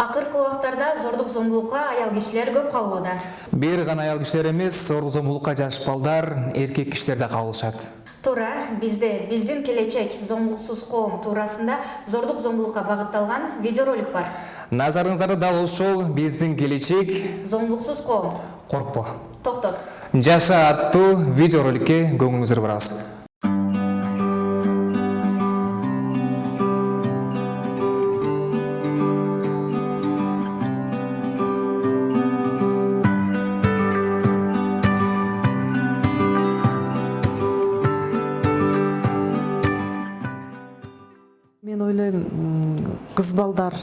акыркы убактарда зордук зомбулукка аял кишилер көп кабылууда бир гана аял кишилер эмес зордук зомбулукка жаш балдар эркек кишилер да кабылышат. Туура бизде биздин келечек зомбулуксуз коом туурасында зордук зомбулукка багытталган видеоролик бар. Назарыңыздарда дал ушул биздин келечек. Зомбулуксуз коом. Коркпо. Токтот. Жаша аттуу видеороликке көңүлүңүздү бурабыз м, кыз балдар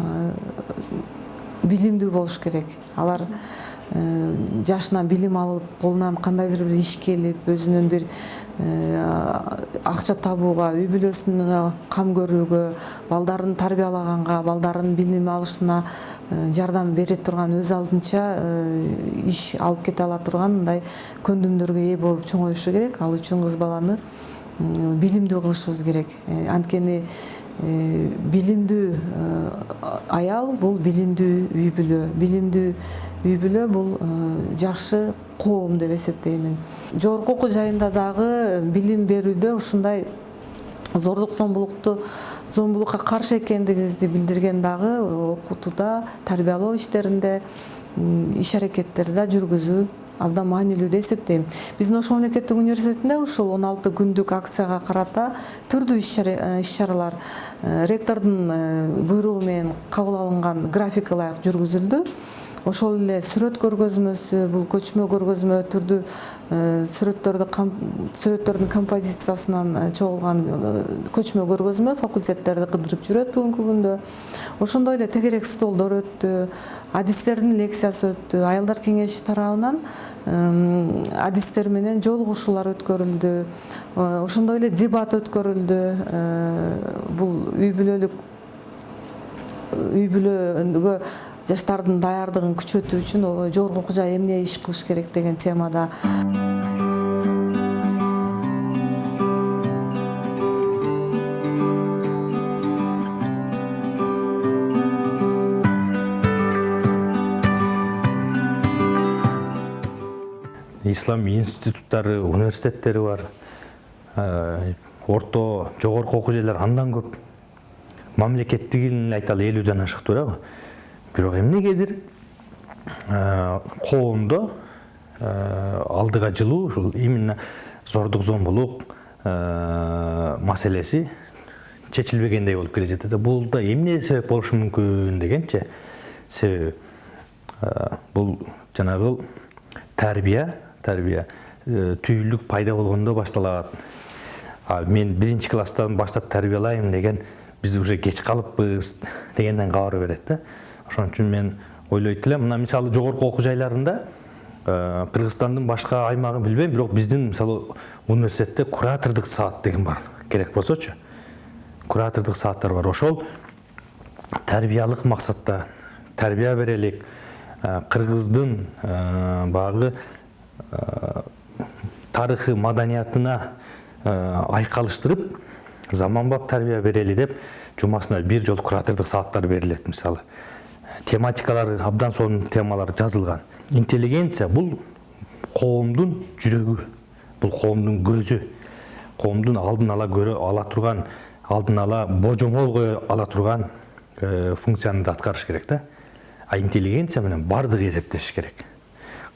э, билимдүү болуш керек. Алар э, жашынан билим алып колунан кандайдыр бир иш келип өзүнүн бир э, акча табууга үй бүлөсүнө кам көрүүгө балдарын тарбиялаганга балдарын билим алышына жардам бере турган өз алдынча иш алып кете ала турган мындай көндүмдөргө ээ болуп чоңоюшу керек. Ал үчүн кыз баланы билимдүү кылышыбыз керек. Анткени билимдүү э, аял бул билимдүү үй бүлө. Билимдүү үй бүлө бул э, жакшы коом деп эсептеймин. Жогорку окуу жайында дагы билим берүүдө ушундай зордук зомбулукту зомбулукка каршы экендигибизди билдирген дагы окутууда тарбиялоо иштеринде иш аракеттерди да жүргүзүү абдан маанилүү деп эсептейм биздин ош мамлекеттик университетинде ушул он алты күндүк акцияга карата түрдүү иш иш чаралар э, ректордун э, буйругу менен кабыл алынган ылайык жүргүзүлдү. Ошол эле сүрөт көргөзмөсү бул көчмө көргөзмө түрдүү э, сүрөттөрдү сүрөттөрдүн композициясынан э, чогулган э, көчмө көргөзмө факультеттерди кыдырып жүрөт бүгүнкү күндө. Ошондой эле тегерек столдор өттү адистердин лекциясы өттү аялдар кеңеши тарабынан адистер менен жолугушуулар өткөрүлдү ошондой эле дебат өткөрүлдү бул үй бүлөлүк үй бүлөгө жаштардын даярдыгын күчөтүү үчүн жогорку окуу жай эмне иш кылыш керек деген темада. Ислам институттары университеттери бар. Э, орто жогорку окуу жайлар андан көп. Мамлекеттигин эле айталы элүүдөн ашык туурабы бирок эмнегедир коомдо э, алдыга жылуу ушул именно зордук зомбулук маселеси чечилбегендей болуп келе жатат бул да эмне себеп болушу мүмкүн дегенчи себеби бул жанагы тарбия тарбия түйүлдүк пайда болгондо башталат мен биринчи класстан баштап тарбиялайм деген биз уже кеч калыппыз дегенден кабар берет да. Ошон үчүн мен ойлойт элем мына мисалы жогорку окуу жайларында э, кыргызстандын башка аймагын билбейм бирок биздин мисалы университетте куратордук саат деген бар. Керек болсочу. Куратордук сааттар бар. Ошол тарбиялык максатта тарбия берелик. Э, кыргыздын э, баягы тарыхы маданиятына айкалыштырып заманбап тарбия берели деп жумасына бир жолу куратордук сааттар берилет мисалы. Тематикалары абдан сонун темалар жазылган. Интеллигенция бул коомдун жүрөгү бул коомдун көзү. Коомдун алдын ала көрө ала турган алдын ала божомол кое ала турган э, функцияны да аткарыш керек да. А интеллигенция менен баардыгы эсептешиш керек.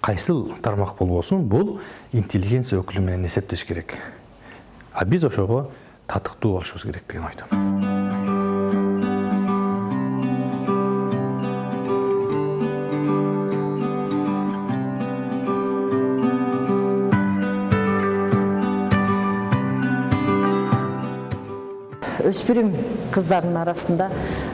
Кайсыл тармак болбосун бул интеллигенция өкүлү менен эсептеш керек. А биз ошого татыктуу болушубуз керек деген ойдомун өспүрүм кыздардын арасында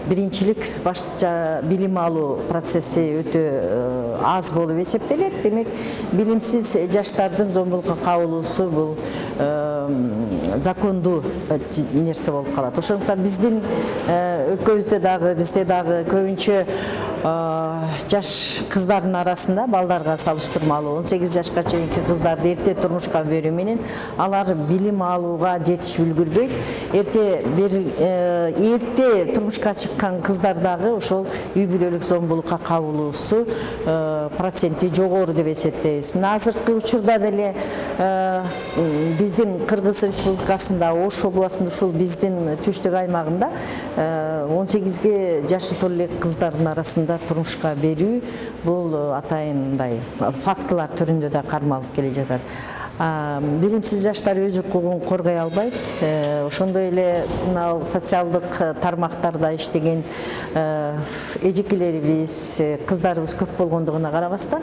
биринчилик башча билим алуу процесси өтө э, аз болуп эсептелет демек билимсиз жаштардын зомбулукка кабылуусу бул закондуу э, нерсе болуп калат ошондуктан биздин өлкөбүздө дагы бизде дагы көбүнчө жаш кыздардын арасында балдарга салыштырмалуу он сегиз жашка чейинки кыздарды эрте турмушка берүү менен алар билим алууга жетишип үлгүрбөйт. Эрте э, эрте турмушка чыккан кыздар дагы ошол үй бүлөлүк зомбулукка кабылуусу проценти жогору деп эсептейбиз. Мына азыркы учурда деле биздин кыргыз республикасында ош областында ушул биздин түштүк аймагында он сегизге жашы толо элек кыздардын арасында турмушка берүү бул атайын мындай фактылар түрүндө да кармалып келе жатат билимсиз жаштар өз укугун коргой албайт ошондой эле мына социалдык тармактарда иштеген эжекелерибиз кыздарыбыз көп болгондугуна карабастан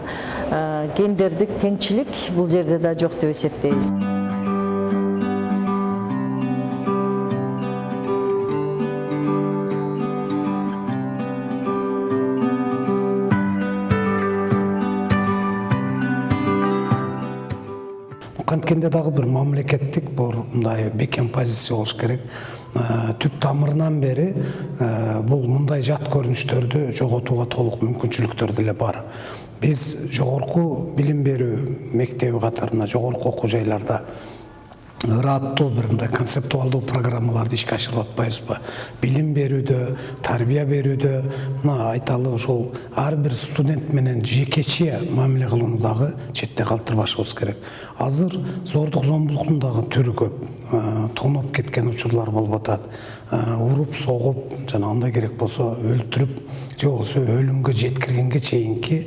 гендердик теңчилик бул жерде да жок деп эсептейбиз. Канткенде дагы бир мамлекеттик бир мындай бекем позиция болуш керек. Түп тамырынан бери бул мындай жат көрүнүштөрдү жоготууга толук мүмкүнчүлүктөр деле бар. Биз жогорку билим берүү мектеби катарында жогорку окуу жайларда ырааттуу бир мындай концептуалдуу программаларды ишке ашырып атпайбызбы билим берүүдө тарбия берүүдө мына айталы ошол ар бир студент менен жекече мамиле кылууну дагы четте калтырбашыбыз керек азыр зордук зомбулуктун дагы түрү көп тоноп кеткен учурлар болуп атат уруп согуп жана андай керек болсо өлтүрүп же болбосо өлүмгө жеткиргенге чейинки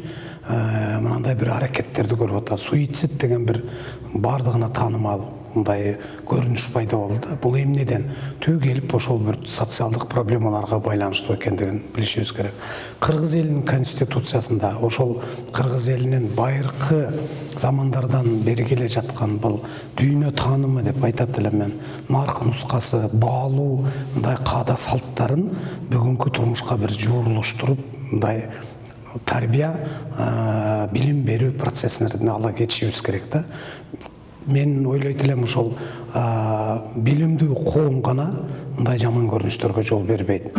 мынандай бир аракеттерди көрүп атат. Суицид деген бир баардыгына таанымал мындай көрүнүш пайда болду да. Бул эмнеден? Түбү келип ошол бир социалдык проблемаларга байланыштуу экендигин билишибиз керек. Кыргыз элинин конституциясында ошол кыргыз элинин байыркы замандардан бери келе жаткан бул дүйнө таанымы деп айтат элем мен. Нарк нускасы баалуу мындай каада салттарын бүгүнкү турмушка бир жуурулуштуруп мындай тарбия билим берүү процессине ала кетишибиз керек да мен ойлойт элем ошол билимдүү коом гана мындай жаман көрүнүштөргө жол бербейт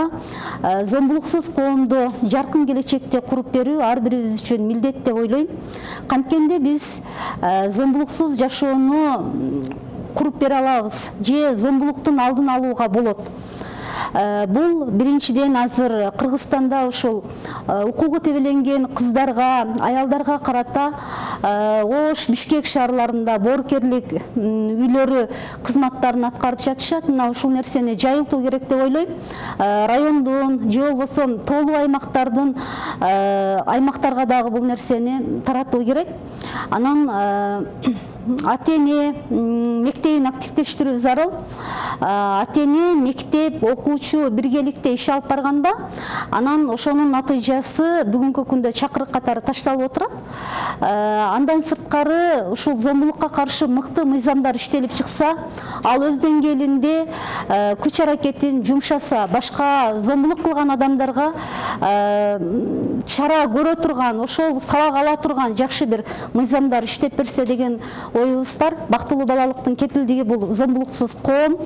муунга зомбулуксуз коомду жаркын келечекте куруп берүү ар бирибиз үчүн милдет деп ойлойм. Канткенде биз зомбулуксуз жашоону куруп бере алабыз. Же зомбулуктун алдын алууга болот бул биринчиден азыр кыргызстанда ушул укугу тебеленген кыздарга аялдарга карата ош бишкек шаарларында боорукерлик үйлөрү кызматтарын аткарып жатышат. Мына ушул нерсени жайылтуу керек деп ойлойм. Райондун же болбосо тоолуу аймактардын аймактарга дагы бул нерсени таратуу керек. Анан ата мектебин активдештирүү зарыл ата мектеп окуучу биргеликте иш алып барганда анан ошонун натыйжасы бүгүнкү күндө чакырык катары ташталып отурат андан сырткары ушул зомбулукка каршы мыкты мыйзамдар иштелип чыкса ал өз деңгээлинде күч аракетин жумшаса башка зомбулук кылган адамдарга чара көрө турган ошол сабак ала турган жакшы бир мыйзамдар иштеп берсе деген оюбуз бар. Бактылуу балалыктын кепилдиги бул зомбулуксуз коом.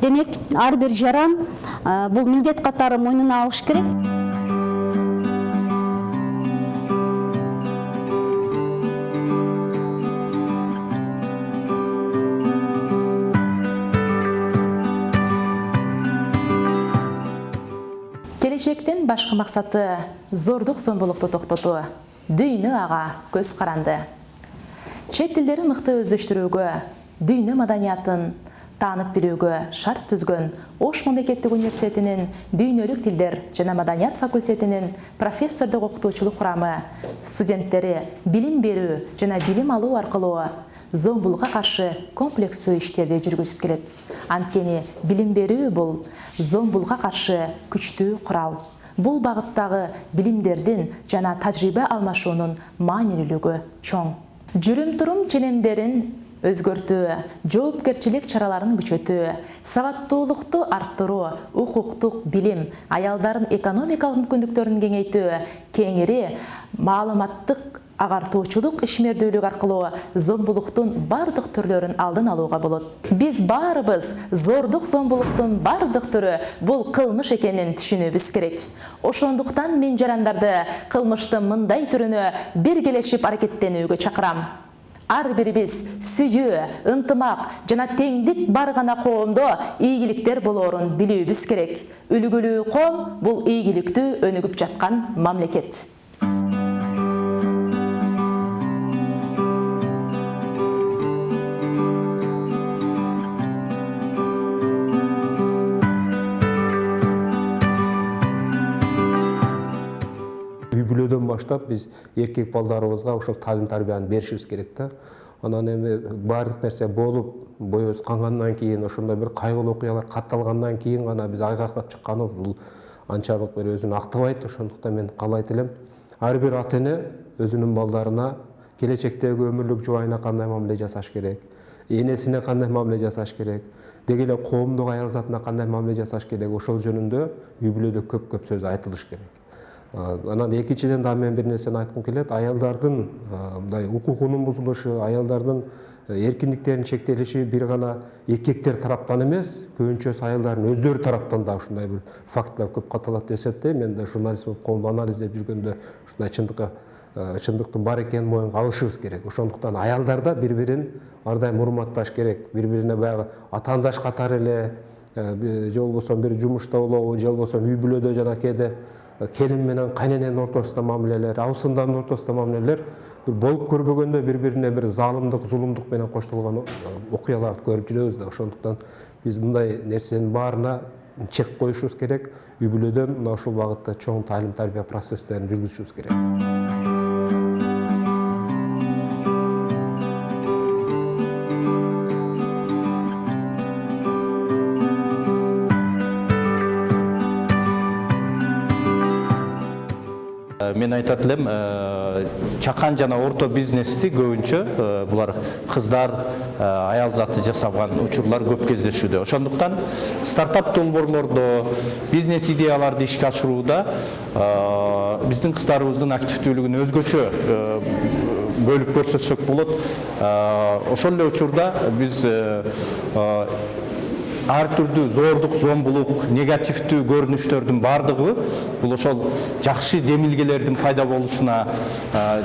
Демек ар бир жаран бул милдет катары мойнуна алыш керек. Башкы максаты зордук зомбулукту токтотуу. Дүйнө ага көз каранды. Чет тилдерин мыкты өздөштүрүүгө дүйнө маданиятын таанып билүүгө шарт түзгөн ош мамлекеттик университетинин дүйнөлүк тилдер жана маданият факультетинин профессордук окутуучулук курамы студенттери билим берүү жана билим алуу аркылуу зомбулукка каршы комплекстүү иштерди жүргүзүп келет. Анткени билим берүү бул зомбулукка каршы күчтүү курал бул багыттагы билимдердин жана тажрыйба алмашуунун маанилүүлүгү чоң. Жүрүм турум ченемдерин өзгөртүү жоопкерчилик чараларын күчөтүү сабаттуулукту арттыруу укуктук билим аялдардын экономикалык мүмкүндүктөрүн кеңейтүү кеңири маалыматтык агартуучулук ишмердүүлүк аркылуу зомбулуктун бардык түрлөрүн алдын алууга болот. Биз баарыбыз зордук зомбулуктун бардык түрү бул кылмыш экенин түшүнүүбүз керек. Ошондуктан мен жарандарды кылмыштын мындай түрүнө биргелешип аракеттенүүгө чакырам. Ар бирибиз сүйүү ынтымак жана теңдик бар гана коомдо ийгиликтер болоорун билүүбүз керек. Үлгүлүү коом бул ийгиликтүү өнүгүп жаткан мамлекет. Баштап биз эркек балдарыбызга ошол таалим тарбияны беришибиз керек да. Анан эми баардык нерсе болуп боюбуз кангандан кийин ошондой бир кайгылуу окуялар катталгандан кийин гана биз айгактап чыкканыбыз бул анчалык бир өзүн актабайт ошондуктан мен каалайт элем. Ар бир ата эне өзүнүн балдарына келечектеги өмүрлүк жубайына кандай мамиле жасаш керек? Энесине кандай мамиле жасаш керек? Деги эле коомдук аял затына кандай мамиле жасаш керек? Ошол жөнүндө үй бүлөдө көп көп сөз айтылыш керек. Анан экинчиден дагы мен бир нерсени айткым келет. Аялдардын мындай укугунун бузулушу аялдардын эркиндиктеринин чектелиши бир гана эркектер тараптан эмес көбүнчөсү аялдардын өздөрү тараптан да ушундай бир фактылар көп катталат деп эсептейм мен да журналист болуп коомду анализдеп жүргөндө ушундай чындыкка чындыктын бар экенин моюнга алышыбыз керек. Ошондуктан аялдар да бири бирин ар дайым урматташ керек. Бири бирине баягы атаандаш катары эле же болбосо бир жумушта болобу же болбосо үй бүлөдө жана кээде келин менен кайнененин ортосунда мамилелер абысындардын ортосунда мамилелер бир болуп көрбөгөндө бири бирине бир заалымдык зулумдук менен коштолгон окуяларды көрүп жүрөбүз да ошондуктан биз мындай нерсенин баарына чек коюшубуз керек. Үй бүлөдөн мына ушул багытта чоң таалим тарбия процесстерин жүргүзүшүбүз керек. Мен айтат элем чакан жана орто бизнести көбүнчө булар кыздар аял заты жасаган учурлар көп кездешүүдө. Ошондуктан стартап долбоорлордо бизнес идеяларды ишке ашырууда биздин кыздарыбыздын активдүүлүгүн өзгөчө бөлүп көрсөтсөк болот. Ошол эле учурда биз ар түрдүү зордук зомбулук негативдүү көрүнүштөрдүн баардыгы бул ошол жакшы демилгелердин пайда болушуна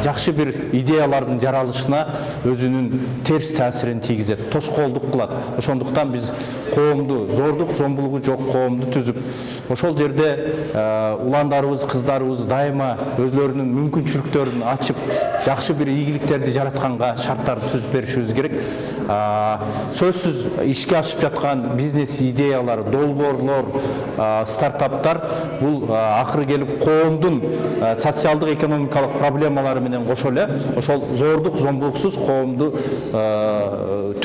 жакшы бир идеялардын жаралышына өзүнүн терс таасирин тийгизет тоскоолдук кылат. Ошондуктан биз коомду зордук зомбулугу жок коомду түзүп ошол жерде уландарыбыз кыздарыбыз дайыма өзүлөрүнүн мүмкүнчүлүктөрүн ачып жакшы бир ийгиликтерди жаратканга шарттарды түзүп беришибиз керек. Сөзсүз ишке ашып жаткан бизнес идеялар долбоорлор стартаптар бул акыры келип коомдун социалдык экономикалык проблемалары менен кошо эле ошол зордук зомбулуксуз коомду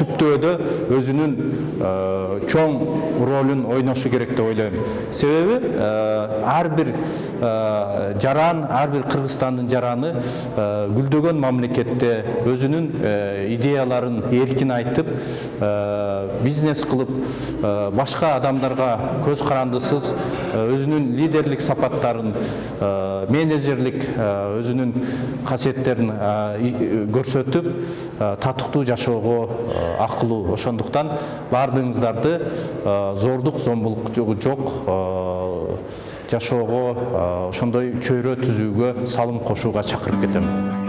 түптөөдө өзүнүн чоң ролун ойношу керек деп ойлойм себеби ар бир жаран ар бир кыргызстандын жараны гүлдөгөн мамлекетте өзүнүн идеяларын эркин айтып бизнес кылып башка адамдарга көз карандысыз өзүнүн лидерлик сапаттарын менеджерлик өзүнүн касиеттерин көрсөтүп татыктуу жашоого акылуу ошондуктан баардыгыңыздарды зордук зомбулук жок жашоого ошондой чөйрө түзүүгө салым кошууга чакырып кетем.